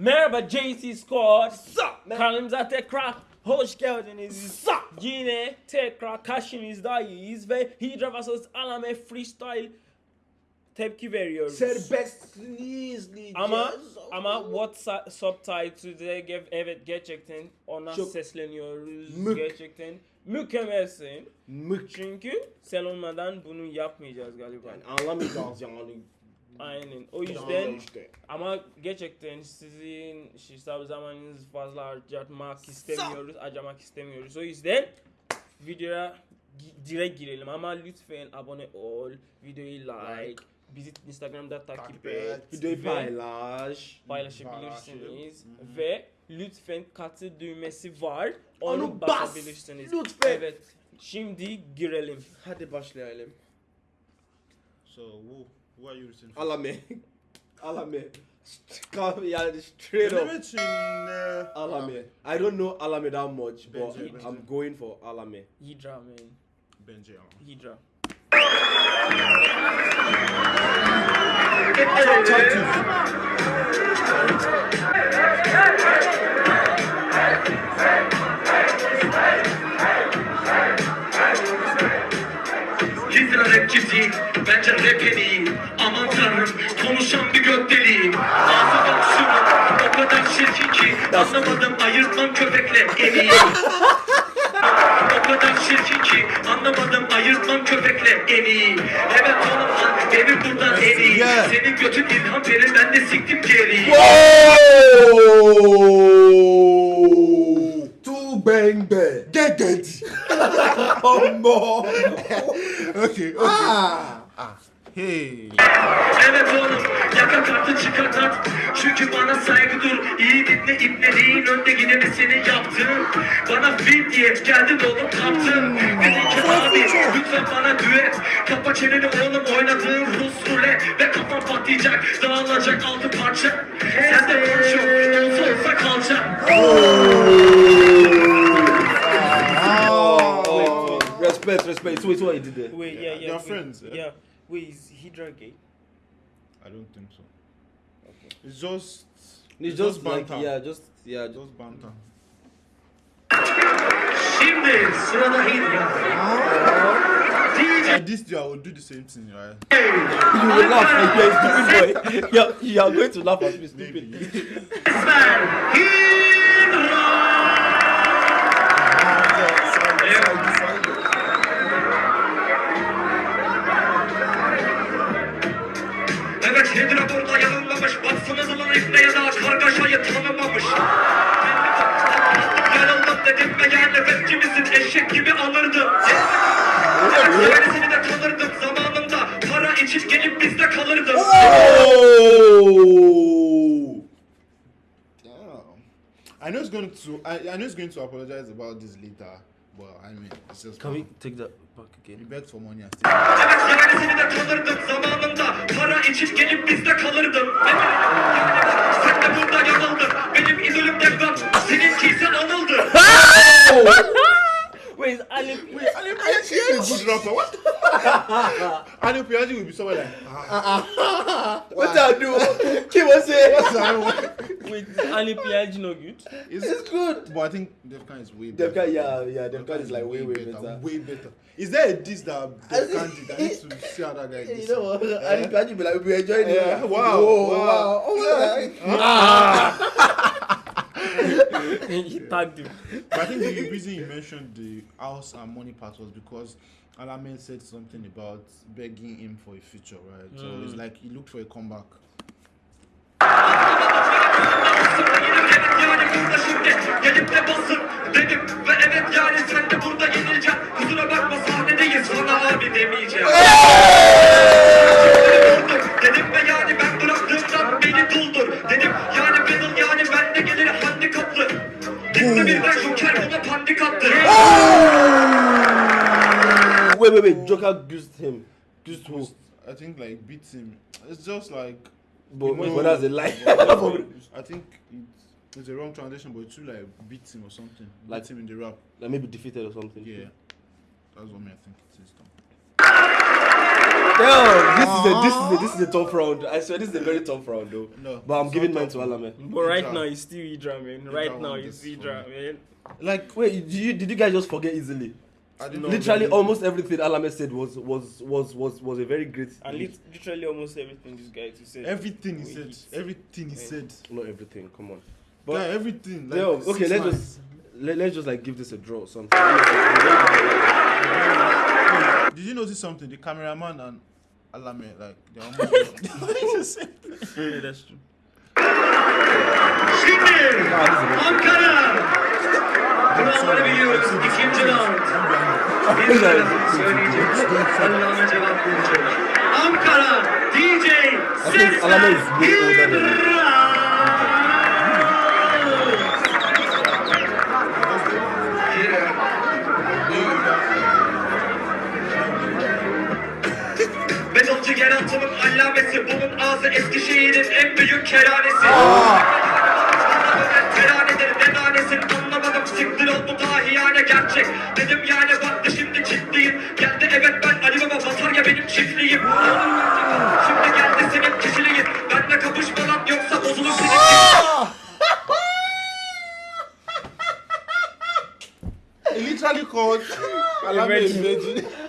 Merhaba JC Squad. Sup? Kanalımıza tekrar hoş geldiniz. Sup? Yine tekrar karşınızdayız ve Hydra vs. Alame Freestyle tepki veriyoruz. Serbestliği izleyeceğiz. Ama ama what subtitle'de ge- evet gerçekten ona Çok sesleniyoruz. mük. Gerçekten mükemmelsin. Mük. Çünkü sen olmadan bunu yapmayacağız galiba. Yani anlamayacağız yani. Aynen. O yüzden işte. ama gerçekten sizin işte zamanınızı fazla harcamak istemiyoruz, harcamak istemiyoruz. O yüzden videoya direkt girelim ama lütfen abone ol, videoyu like, Like. bizi Instagram'da takip, Takip et, et. Videoyu paylaş. paylaşabilirsiniz Paylaş. ve lütfen katıl düğmesi var, onu, Onu bas. basabilirsiniz. Lütfen. Evet. Şimdi girelim. Hadi başlayalım. So, who, who are you for? Alame. Alame. Come yani straight up. eee, Alame. I don't know Alame that much, but bence. I'm going for Alame. Hydra man. Bence ama. Hydra. Hidra rapçisi, bence rap en iyi Anlamadım, ayırtmam köpekle iyi O kadar şirkin ki Anlamadım, ayırtmam köpekle en iyi Evet oğlum lan, benim buradan Yeah. Senin götün ilham verir, ben de siktim geriyi Two bang bang. Get it. Combo. Okay, okay. Ah. Hey. Evet oğlum yaka kartı çıkart at Çünkü bana saygı dur İyi dinle ibneliğin önde gideni senin yaptın Bana fit diye geldin oğlum kaptın Dedin ki abi lütfen bana düet Kapa çeneni oğlum oynadığın Rus rulet Ve kafan patlayacak dağılacak altı parça Sen de yok olsa olsa kalacak Oh, respect, respect. So it's what you did there. Wait, yeah, yeah. They're friends, yeah? Yeah. Wait, is Hydra gay? I don't think so. It's just. It's just like banter. yeah, just yeah. Just, Just banter. Şimdi sırada Hidra DJ Like this, I will do the same thing, right? you will laugh like you're a stupid boy. yeah, you are going to laugh at me, stupid. Maybe. Esmer Hidra to. I, I know it's going to apologize about this later, but I mean, it's just. take that back He again? begged for money and still. Evet gerisini de tanırdım zamanında Para için gelip bizde kalırdım Sen de burada yanıldın Benim idolüm de Gat Seninki ise anıldı Wait, is Alip? Wait, Ali Piaji is a good rapper. What? Ali Piaji will be somewhere like. Ah, What I do? Keep on saying. what's that? Wait, is Alip no good? It's, It's good. But I think Defkan is way better. Defcon, yeah, yeah, Defcon is like way, way better. Way better. Is there a diss that Defkan did? I need to see how that guy You know what? Eh? I think be like we enjoying it. Eh, yeah, wow, Whoa, wow. wow. Oh my ah. he tagged him. But I think the reason you mentioned the house and money part was because Alamen said something about begging him for a future, right? So mm. it's like he looked for a comeback. Yani burada şimdi Gelip de basın dedim Ve evet yani sen de burada yenileceksin Kusura bakma sahnedeyiz sana abi demeyeceğim Dedim ve yani ben bıraktığımdan beni doldur Dedim yani battle yani bende gelir handikaplı Gitti birden Joker buna pandik attı Wait, wait, wait. Joker goosed him. Goosed who? I think like beats him. It's just like. But, No. but that's a lie. I think it's, it's a wrong translation, but it should like beat him or something. Like- beats him in the rap. like maybe defeated or something. Yeah, that's what me I think it is. Though. this is a this is a ah. this is a tough round. I swear this is a very tough round though. No, But I'm giving not mine to tough. Alame. But right Idra. now it's still Idra, man. Right Idra now won it's this Idra, man. Like Wait, did you did you guys just forget easily? I didn't No. Literally, know. almost everything Alame said was was was was was a very great. And lit- literally almost everything this guy to say. everything he said. Everything he said. Not everything. Come on. Yeah, everything. Like, yo, okay, let's lines. just let, let's just like give this a draw or something. Did you notice something? The cameraman and Alame, like they're almost. yeah, that's true. Şimdi Ankara. Kuralları biliyoruz. İkinci round. Bir tarafı söyleyecek. Allah'ına cevap verecek. Ankara DJ think Sesler way allamesi Bunun ağzı Eskişehir'in en büyük kerhanesi Teranedir ne tanesin anlamadım. Siktir oldu dahiyane gerçek. Dedim yani baktı şimdi ciddiyim Geldi evet ben Ali Baba basar ya benim çiftliğim. Şimdi geldi senin kişiliğin. Benle kapışma lan yoksa bozulur senin literally called Alame a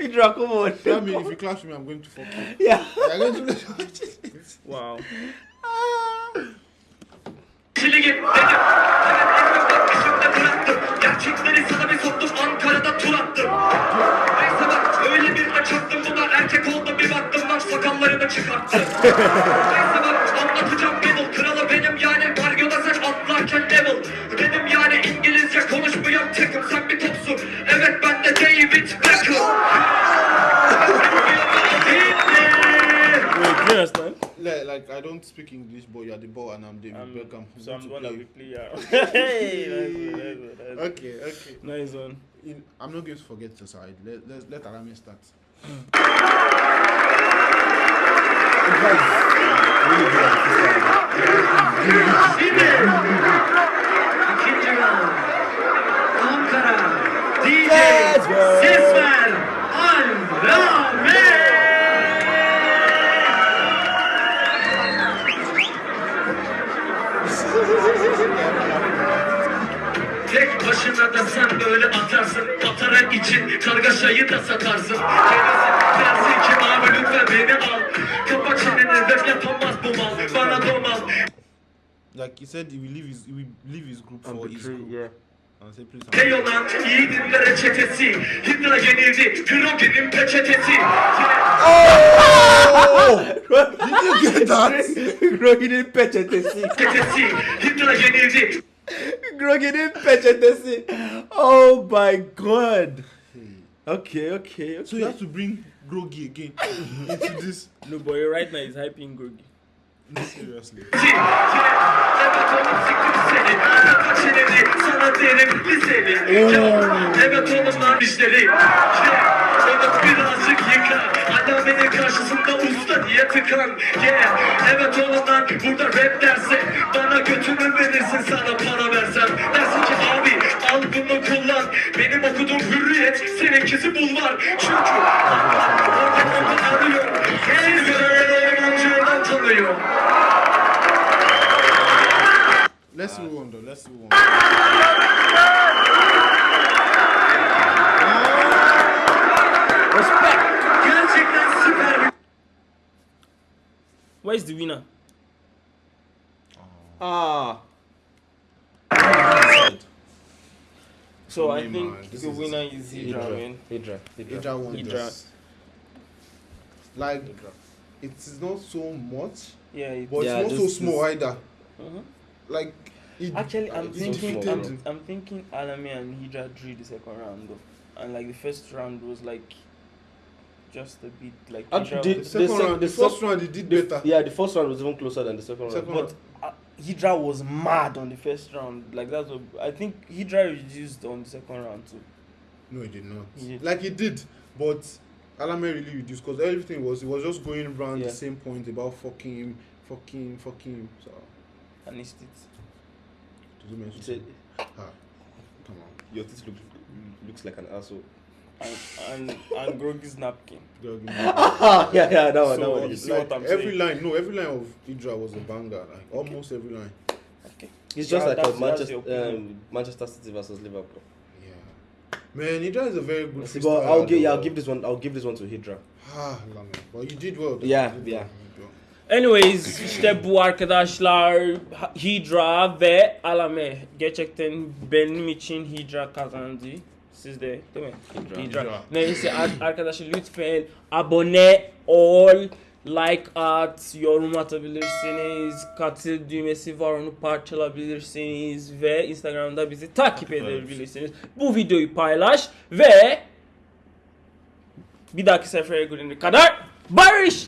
virgin. virgin. Idra, come on. Tell me if you clash me, I'm going to fuck you. Yeah. You're going to. Wow. Gerçekleri sana bir soktum Ankara'da tur attım Neyse bak öyle bir de çaktım buna Erkek oldum bir baktım lan sakallarını çıkarttım Neyse don't speak English, but you're the ball and I'm David Um, Beckham. I'm so I'm going gonna be play. clear. hey, one, nice one, nice. Okay, okay. Nice one. In, I'm not going to forget the side. Let let let Alame start. Şimdi ikinci round. Ankara DJ Ses sen böyle atarsın Atarak için kargaşayı da satarsın Kendisi dersin ki abi lütfen beni al Kapa çeneni ref yapamaz bu mal Bana domal Like he said, he will leave his he will leave his group for his group. yeah. And say please. Teoman yiğidinlere reçetesi Hidra yenildi Grogin'in peçetesi Did you get that? Grogin'in peçetesi. Peçetesi Hidra yenildi Grogin'in peçetesi. Oh my god. Hmm. Okay, okay, So you have to bring Grogi again into this. No, boy, right now he's hyping Gogi. Seriously. Evet tıkan Yeah Evet oğlum lan burada rap derse Bana götümü verirsin sana para versem. Dersin ki abi al bunu kullan. Benim okuduğum hürriyet seninkisi bulvar Çünkü Orada orada arıyor. Seni gören amcından tanıyor. Let's move on though. Let's move on. Gerçekten the winner? Ah. So For I think this the winner is Hydra, man. Hydra. Hydra. Hydra won Hydra. this. Like it is not so much, Yeah, it, but Yeah, it's not so small this- either. Mhm. Like it, Actually, I'm it thinking, defeated- I'm, I'm thinking Alame and Hydra drew the second round though, and like the first round was like just a bit like Uh, Hydra the- the second sec- round, the, the first sec- round, he did The- better. Yeah, the first round was even closer than the second, Second round. but uh, Hydra was mad on the first round. Like that's what I think Hydra reduced on the second round too. No, he did not. He did. Like he did, but Alame really reduced because everything was it was just going around Yeah. the same point about fucking him, fucking him, fucking him. So And he still did you mention? He said, Ah, come on. your teeth look, looks like an asshole. And, and, and Grogy's napkin. Girl, give Ah, yeah, yeah, that one, So, that one. you is- see what I'm every saying? line, no, every line of Idra was a banger. Like almost every line. Okay. It's just Yeah, like a Manchester, um, Manchester City versus Liverpool. Yeah, man, Idra is a very good. See, but I'll give, yeah, I'll give this one. I'll give this one to Hydra. Ah, Lame. But you did well. though. Yeah, did yeah. well, you did well. Anyways işte bu arkadaşlar Hydra ve Alame gerçekten benim için Hydra kazandı. Siz de değil mi? Hydra. Neyse ar- arkadaşlar lütfen abone ol, like at, yorum atabilirsiniz, katıl düğmesi var onu parçalabilirsiniz ve Instagram'da bizi takip edebilirsiniz. Bu videoyu paylaş ve bir dahaki sefere görene kadar barış